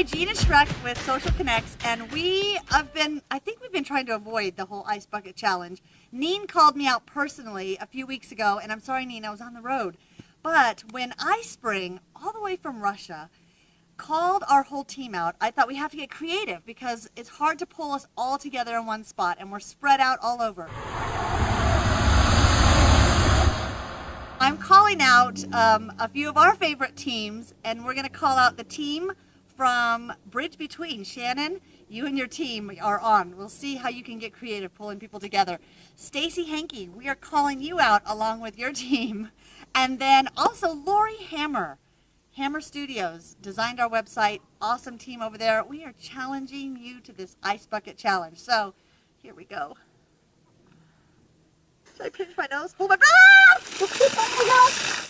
Hi, Gina Schreck with Social Connects, and we have been, I think we've been trying to avoid the whole ice bucket challenge. Neen called me out personally a few weeks ago, and I'm sorry, Neen, I was on the road. But when iSpring, all the way from Russia, called our whole team out, I thought we have to get creative because it's hard to pull us all together in one spot, and we're spread out all over. I'm calling out um, a few of our favorite teams, and we're going to call out the team from Bridge Between. Shannon, you and your team are on. We'll see how you can get creative pulling people together. Stacy Henke, we are calling you out along with your team. And then also Lori Hammer. Hammer Studios designed our website. Awesome team over there. We are challenging you to this ice bucket challenge. So here we go. Should I pinch my nose? Hold my! Ah!